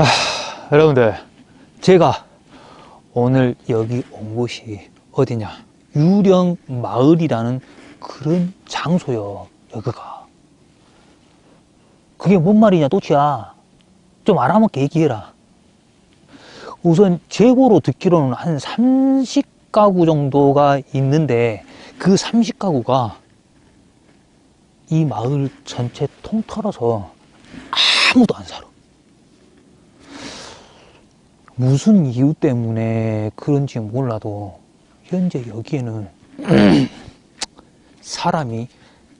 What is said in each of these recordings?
자, 여러분들, 제가 오늘 여기 온 곳이 어디냐? 유령 마을이라는 그런 장소요, 여기가. 그게 뭔 말이냐, 또치야. 좀 알아먹게 얘기해라. 우선 재고로 듣기로는 한 30가구 정도가 있는데 그 30가구가 이 마을 전체 통틀어서 아무도 안 살아. 무슨 이유 때문에 그런지 몰라도 현재 여기에는 사람이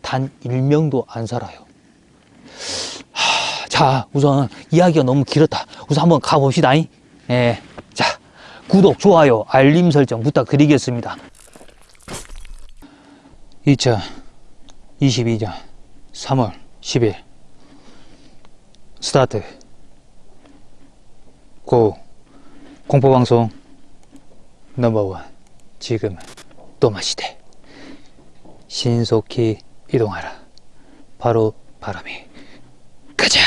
단 1명도 안 살아요. 하, 자, 우선 이야기가 너무 길었다. 우선 한번 가봅시다. 예. 자, 구독, 좋아요, 알림 설정 부탁드리겠습니다. 2022년 3월 10일 스타트 고 공포방송 넘버원. 지금은 또마시대 신속히 이동하라. 바로 바람이. 가자!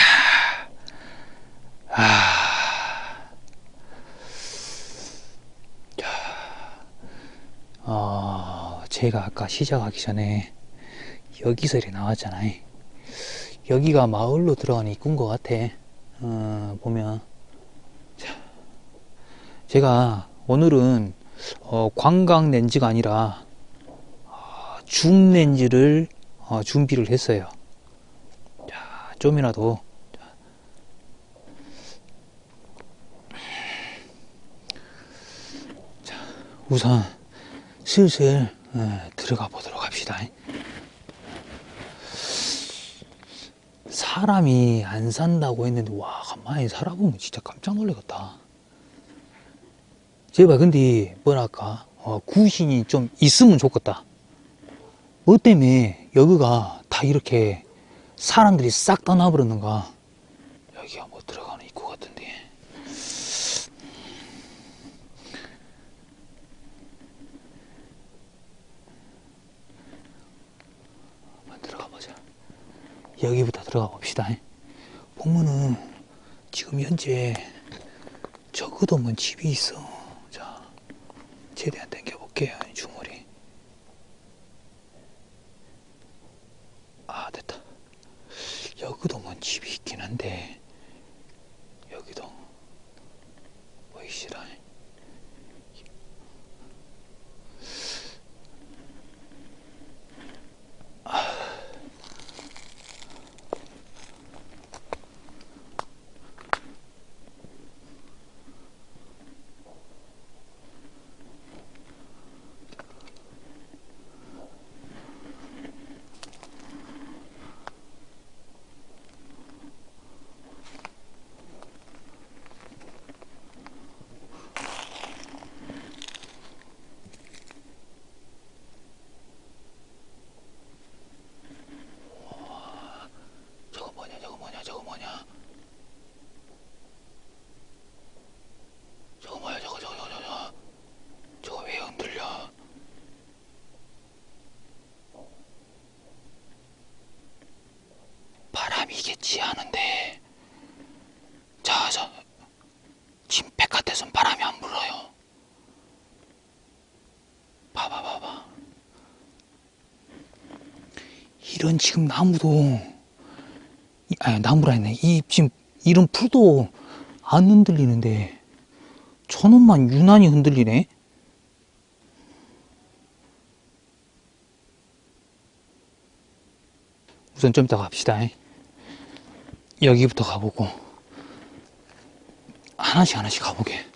아... 자, 어, 제가 아까 시작하기 전에 여기서 이렇게 나왔잖아요. 여기가 마을로 들어가는 입구인 것 같아. 어, 보면. 자, 제가 오늘은 어, 관광 렌즈가 아니라 어, 줌 렌즈를 어, 준비를 했어요. 자, 좀이라도. 자, 우선 슬슬 어, 들어가 보도록 합시다. 사람이 안 산다고 했는데 와 가만히 살아보면 진짜 깜짝 놀라겠다 제발 근데 뭐랄까? 어, 구신이 좀 있으면 좋겠다. 뭐 때문에 여기가 다 이렇게 사람들이 싹 떠나버렸는가? 여기가 뭐 들어가는 입구 같은데. 한번 들어가 보자. 여기부터 들어가 봅시다. 보면은 지금 현재 적어도 뭐 집이 있어. 자 최대한 당겨 볼게요 주머리 아 됐다. 여기도 뭐 집이 있긴 한데 여기도 보이시라 저거 뭐냐 저거 뭐냐 저거 뭐냐 저거 뭐야 저거 저거 저거 저거 저거 왜 흔들려 바람이겠지 하는데 자저 지금 백화대선 바람이 안 불어요 봐봐 봐봐 이런 지금 나무도 이- 아니 나무라 했네. 이 지금 이런 풀도 안 흔들리는데 저놈만 유난히 흔들리네. 우선 좀 이따 갑시다. 여기부터 가보고 하나씩 하나씩 가보게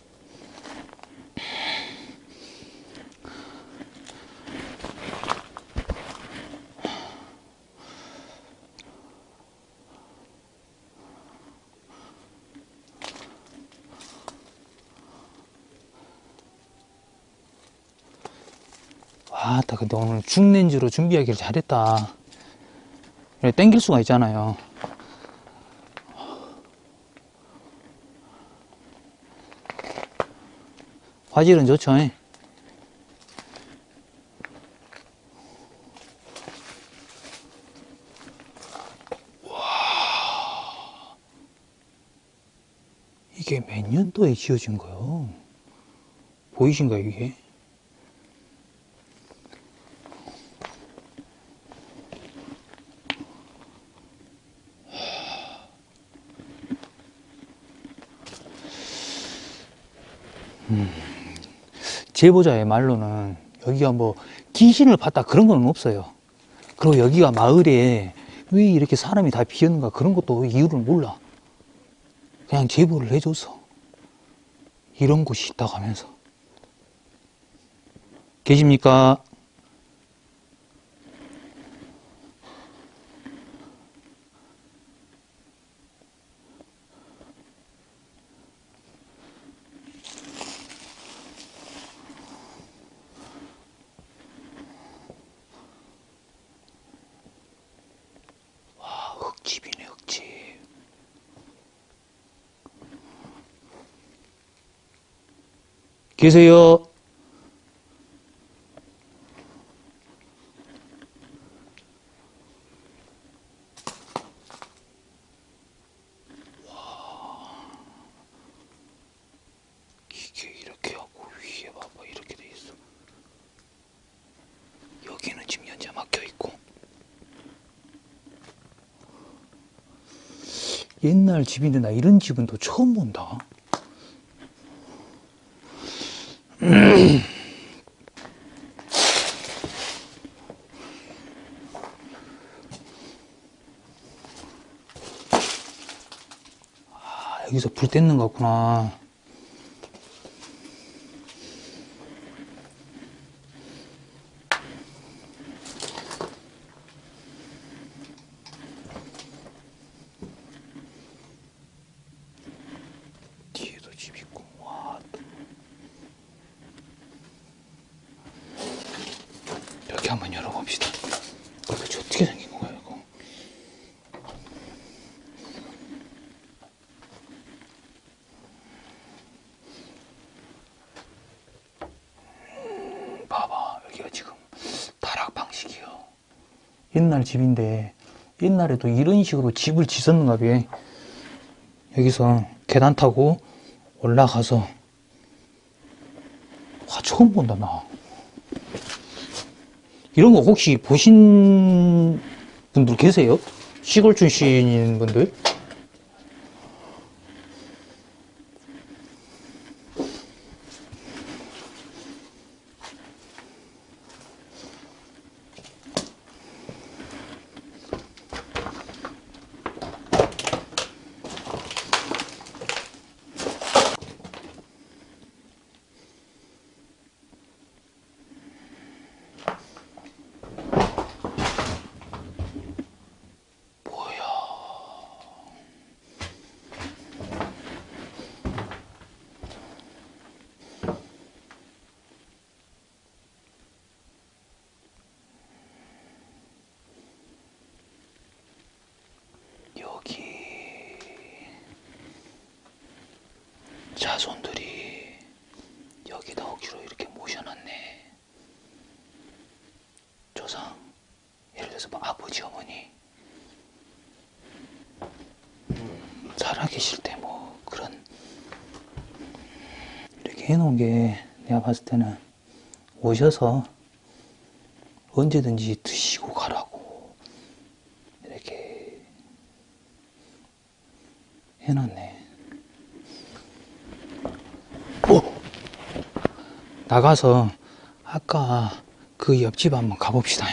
아따 근데 오늘 중렌즈로 준비하기를 잘했다 이렇게 땡길 수가 있잖아요 화질은 좋죠 이게 몇 년도에 지어진 거요? 보이신가요, 이게? 제보자의 말로는 여기가 뭐 귀신을 봤다 그런 건 없어요. 그리고 여기가 마을에 왜 이렇게 사람이 다 비었는가 그런 것도 이유를 몰라. 그냥 제보를 해줘서 이런 곳이 있다고 하면서 계십니까? 와, 흙집이네, 흙집. 계세요? 이게 이렇게 하고 위에 봐봐 이렇게 돼 있어. 여기는 지금 현재 막 혀 있고. 옛날 집인데 나 이런 집은 또 처음 본다. 아, 것 같구나. 뒤에도 집 있고, 와. 여기 한번 열어봅시다. 도대체 어떻게 생긴 거야, 이거? 음, 봐봐, 여기가 지금 다락 방식이요. 옛날 집인데, 옛날에도 이런 식으로 집을 짓었는가 봐. 여기서 계단 타고 올라가서 와 처음 본다 나 이런 거 혹시 보신 분들 계세요? 시골 출신인 분들? 뭐야 여기 자손들이 여기다 억지로 이렇게 모셔놨네 조상 예를 들어서 뭐 아버지 어머니 살아계실 때 뭐 그런 이렇게 해놓은 게 내가 봤을 때는 오셔서 언제든지 드시고 가라고 이렇게 해놨네. 오! 나가서 아까 그 옆집 한번 가봅시다.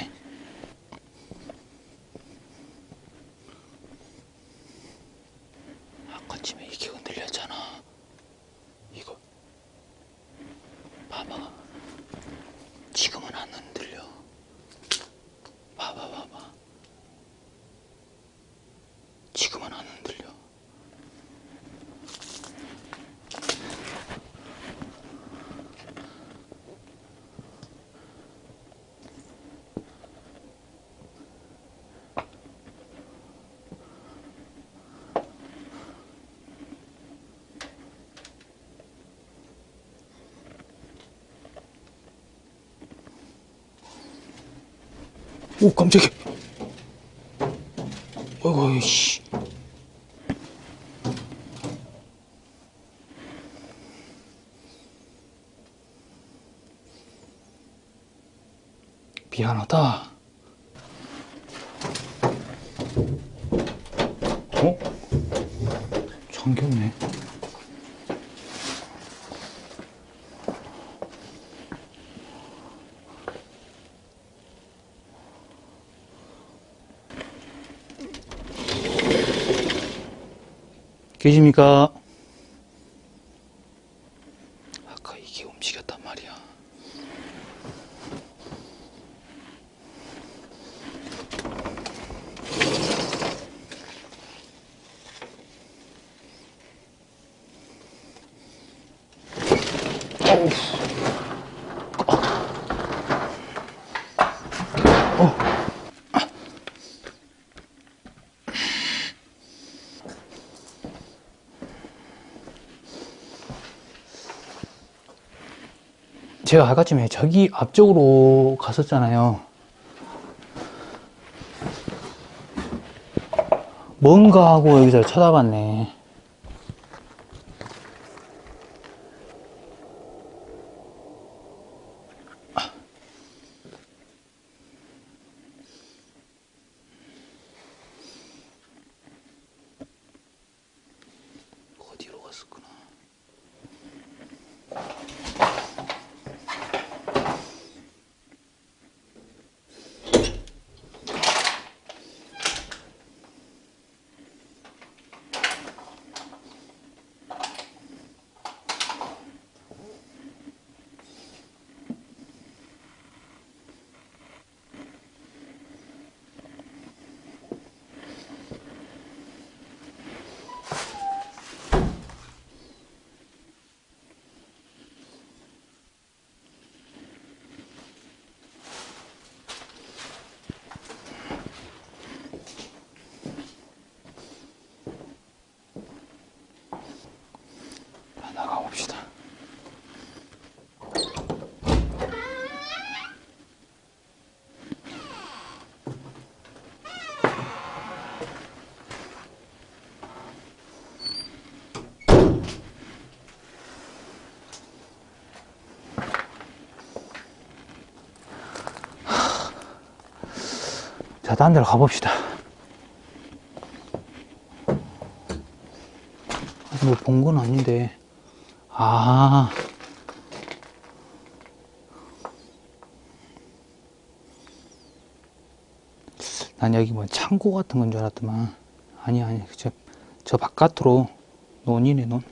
오 깜짝이야. 어이구 씨. 미안하다. 계십니까? 아까 이게 움직였단 말이야. 어우. 어. 제가 아까쯤에 저기 앞쪽으로 갔었잖아요. 뭔가 하고 여기서 쳐다봤네. 어디로 갔었구나. 자, 나가봅시다. 자, 딴 데로 가봅시다. 뭐 본 건 아닌데. 아. 난 여기 뭐 창고 같은 건 줄 알았더만. 아니, 아니. 저, 저 바깥으로 논이네, 논.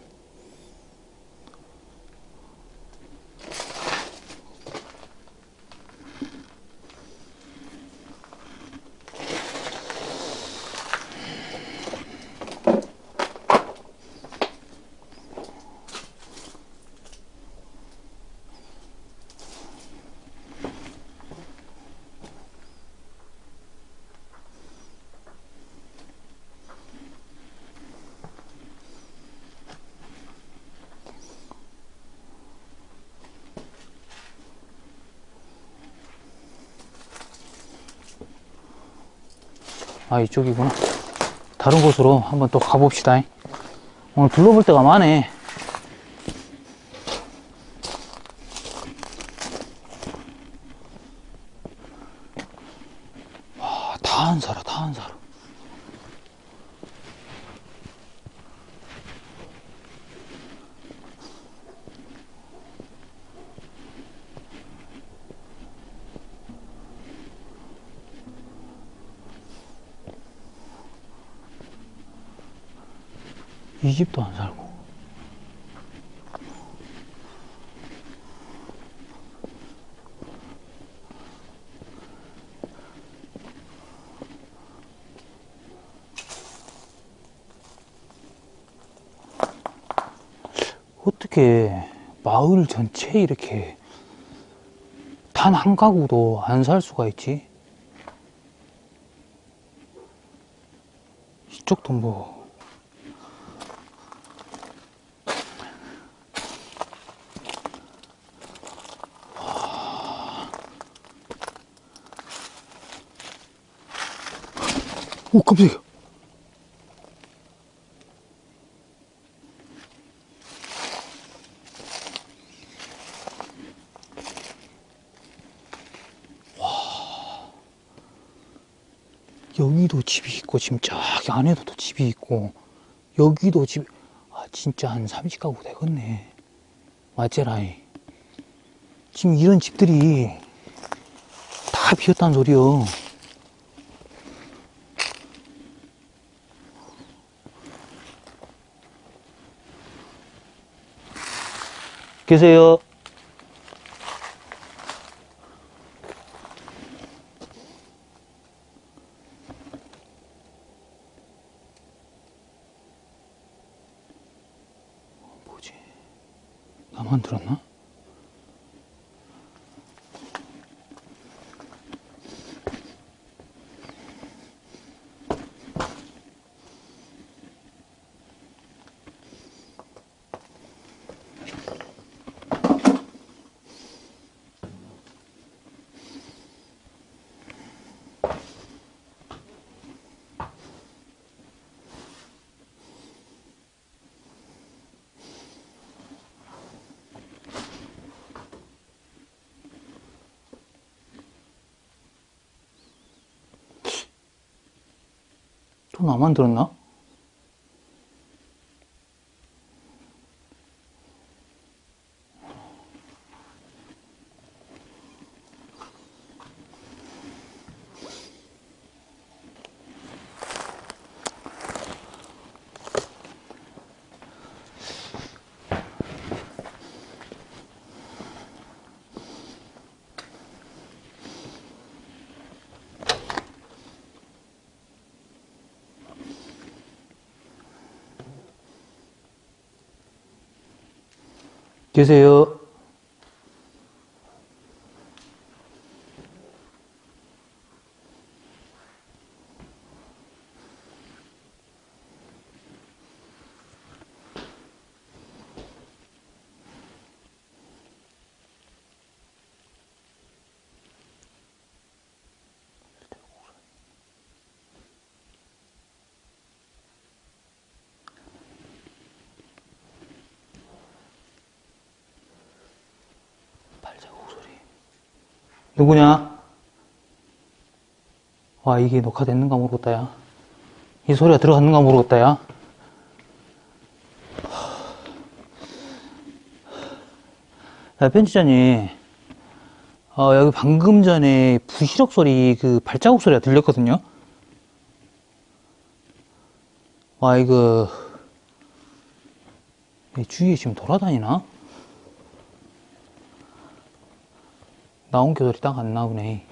아, 이쪽이구나. 다른 곳으로 한번 또 가봅시다. 오늘 둘러볼 데가 많네. 와, 다 한 사람, 다 한 사람. 이 집도 안 살고. 어떻게 마을 전체에 이렇게 단 한 가구도 안 살 수가 있지? 이쪽도 뭐 오, 깜짝이야. 와. 여기도 집이 있고 지금 저기 안에도 또 집이 있고 여기도 집 아, 진짜 한 30가구 되겠네. 맞제라이. 지금 이런 집들이 다 비었다는 소리요. 계세요? 또 나만 들었나? 계세요? 누구냐? 와, 이게 녹화됐는가 모르겠다, 야. 이 소리가 들어갔는가 모르겠다, 야. 야, 편집자님. 어, 여기 방금 전에 부시럭 소리, 그 발자국 소리가 들렸거든요? 와, 이거, 이 주위에 지금 돌아다니나? 나온 게 소리 딱안 나오네.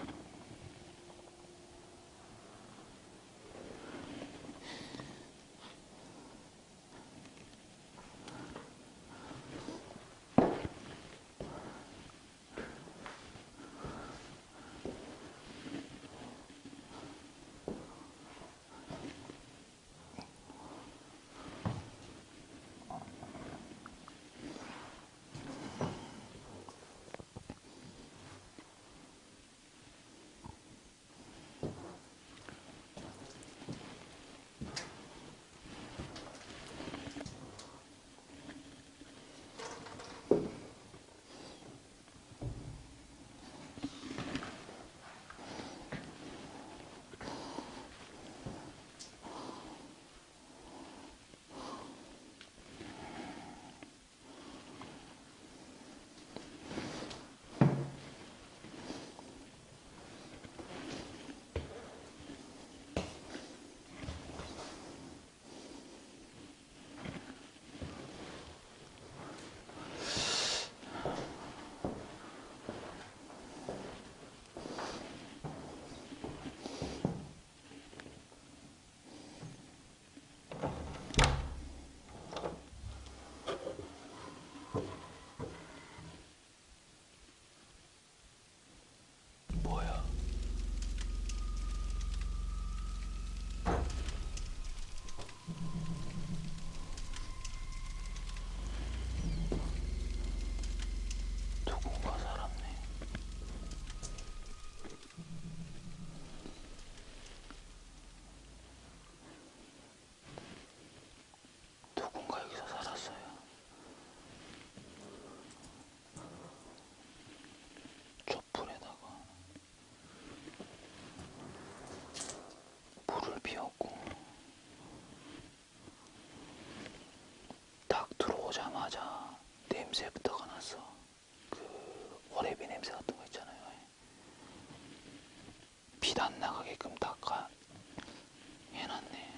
오자마자 냄새부터가 났어. 그 오래비 냄새 같은 거 있잖아요. 빛 안 나가게끔 닦아 해놨네.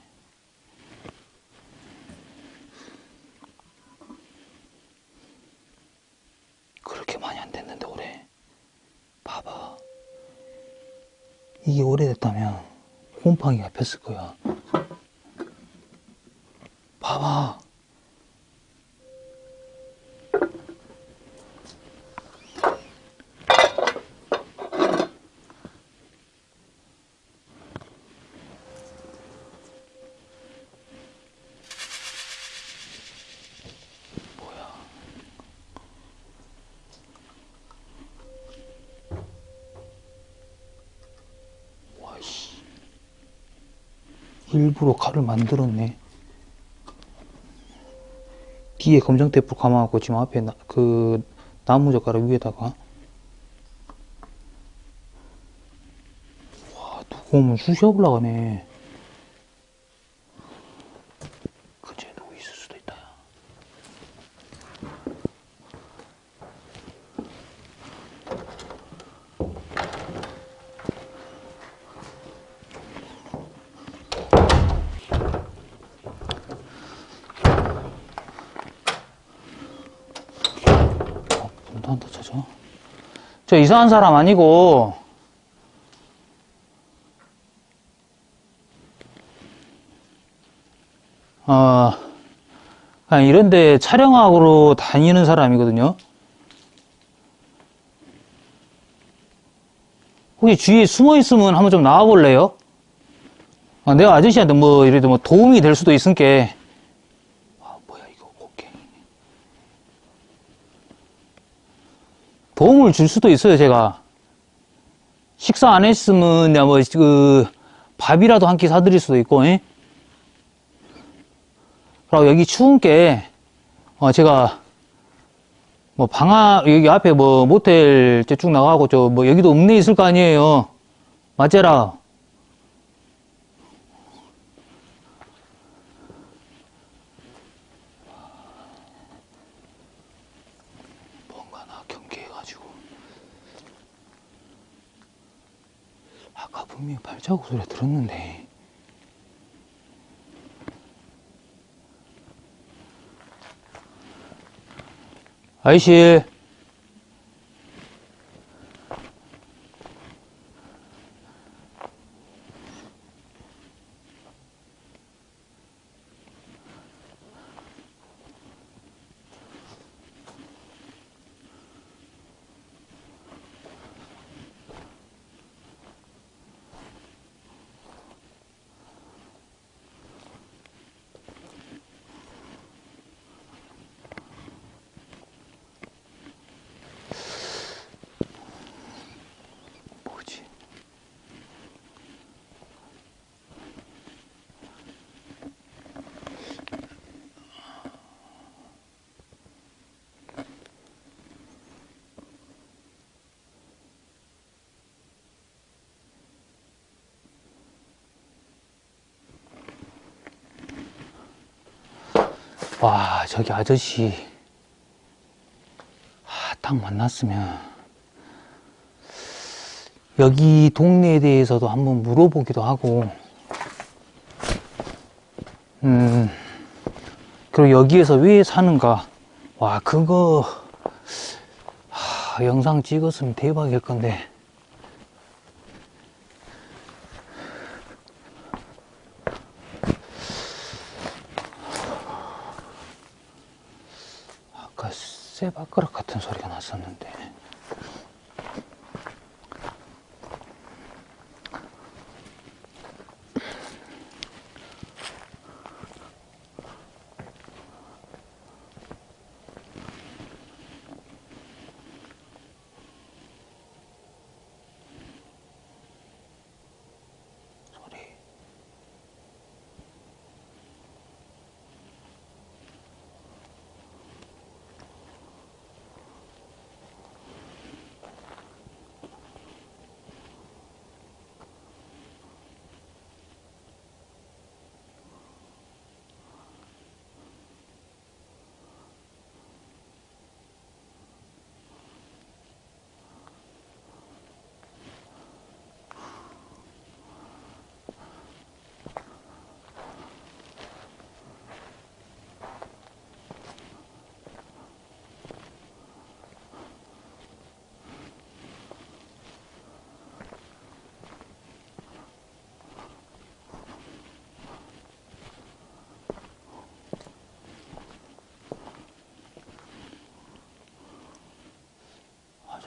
그렇게 많이 안 됐는데 올해 봐봐 이게 오래됐다면 곰팡이가 폈을 거야 봐봐 뭐야 와이씨 일부러 칼을 만들었네. 뒤에 검정 테이프 감아갖고 지금 앞에 나, 그 나무 젓가락 위에다가. 와 누구 오면 쑤셔 올라가네 그제 누구 있을 수도 있다 야. 어, 문도 안 닫혀져. 저 이상한 사람 아니고, 어, 이런데 촬영하러 다니는 사람이거든요. 혹시 주위에 숨어 있으면 한번 좀 나와 볼래요? 아, 내가 아저씨한테 뭐, 이래도 뭐 도움이 될 수도 있으니까. 아, 뭐야, 이거 곡괭이. 도움을 줄 수도 있어요, 제가. 식사 안 했으면, 뭐, 그, 밥이라도 한 끼 사드릴 수도 있고, 예? 그리고 여기 추운 게, 어, 제가, 뭐, 방아, 여기 앞에 뭐, 모텔 쭉 나가고, 저, 뭐, 여기도 읍내 있을 거 아니에요. 맞제라. 뭔가 나 경계해가지고. 아까 분명히 발자국 소리 들었는데. 아이씨. 와, 저기 아저씨. 아, 딱 만났으면. 여기 동네에 대해서도 한번 물어보기도 하고, 음, 그리고 여기에서 왜 사는가. 와, 그거, 하, 영상 찍었으면 대박일 건데.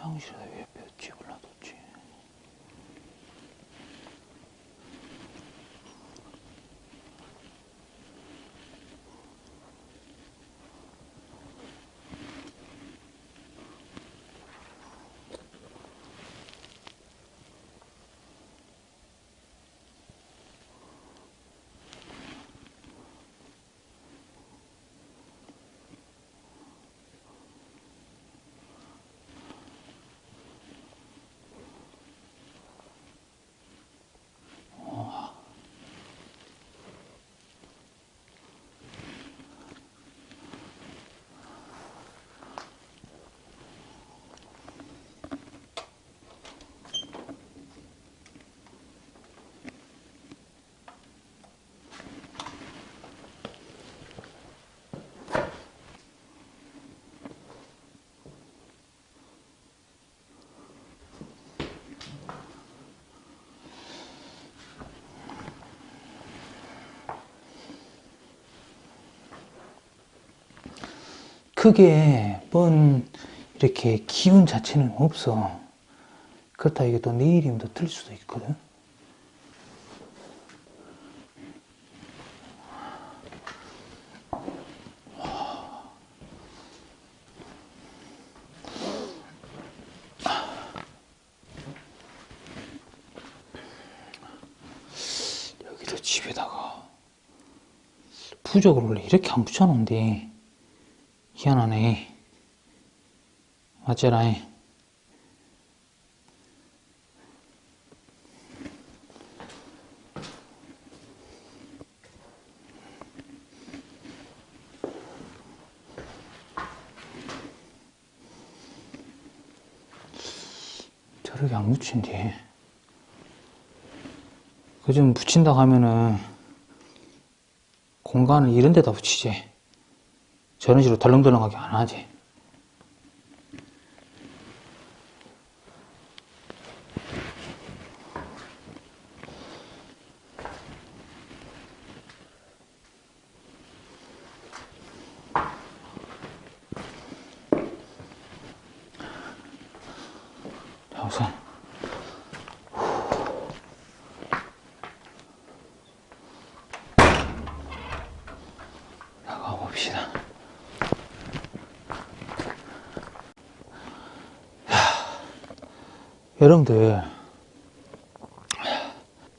刚学的乐。 크게 뭔 이렇게 기운 자체는 없어. 그렇다 이게 또 내일이면 더틀 수도 있거든. 여기도 집에다가 부적을 원래 이렇게 안 붙여놓은데 희한하네. 어째라이. 저렇게 안 붙인디. 그좀 붙인다고 하면은 공간을 이런 데다 붙이지. 저런 식으로 덜렁덜렁하게 안 하지. 자, 우선. 나가 봅시다. 여러분들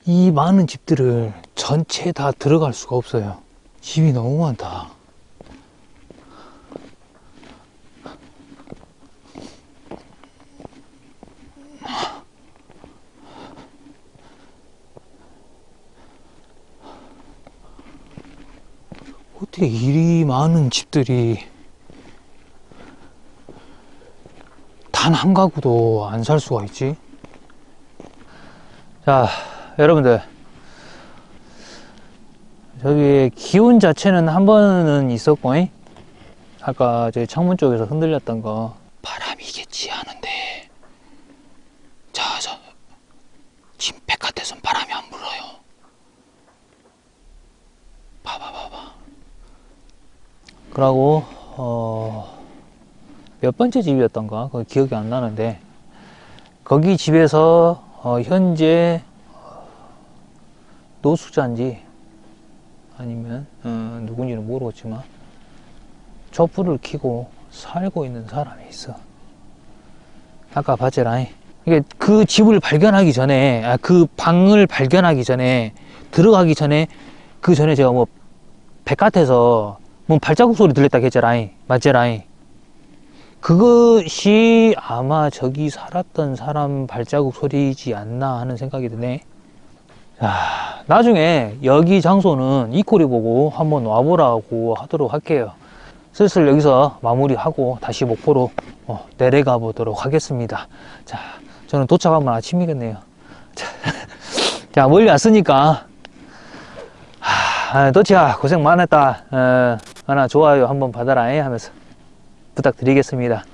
이 많은 집들을 전체 다 들어갈 수가 없어요. 집이 너무 많다. 어떻게 이리 많은 집들이 단 한 가구도 안 살 수가 있지? 자, 여러분들. 저기 기운 자체는 한 번은 있었고, 잉? 아까 저기 창문 쪽에서 흔들렸던 거. 바람이겠지 하는데. 자, 저, 지금 바깥에선 바람이 안 불어요. 봐봐, 봐봐. 그러고, 어, 몇 번째 집이었던가? 그 기억이 안 나는데, 거기 집에서, 어, 현재, 노숙자인지, 아니면, 어, 누군지는 모르겠지만, 촛불을 켜고 살고 있는 사람이 있어. 아까. 이게 그 집을 발견하기 전에, 아, 그 방을 발견하기 전에, 들어가기 전에, 그 전에 제가 뭐, 바깥에서, 뭐 발자국 소리 들렸다 했잖아. 맞잖아. 그것이 아마 저기 살았던 사람 발자국 소리이지 않나 하는 생각이 드네. 자, 나중에 여기 장소는 이코리 보고 한번 와보라고 하도록 할게요. 슬슬 여기서 마무리하고 다시 목포로 어, 내려가 보도록 하겠습니다. 자, 저는 도착하면 아침이겠네요. 자, 자 멀리 왔으니까 하, 도치야 고생 많았다. 어, 하나 좋아요 한번 받아라 하면서 부탁드리겠습니다.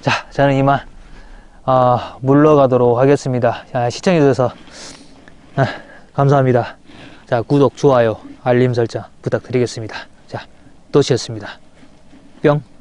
자, 저는 이만 어, 물러가도록 하겠습니다. 자, 시청해주셔서 아, 감사합니다. 자, 구독, 좋아요, 알림 설정 부탁드리겠습니다. 자, 도시였습니다. 뿅.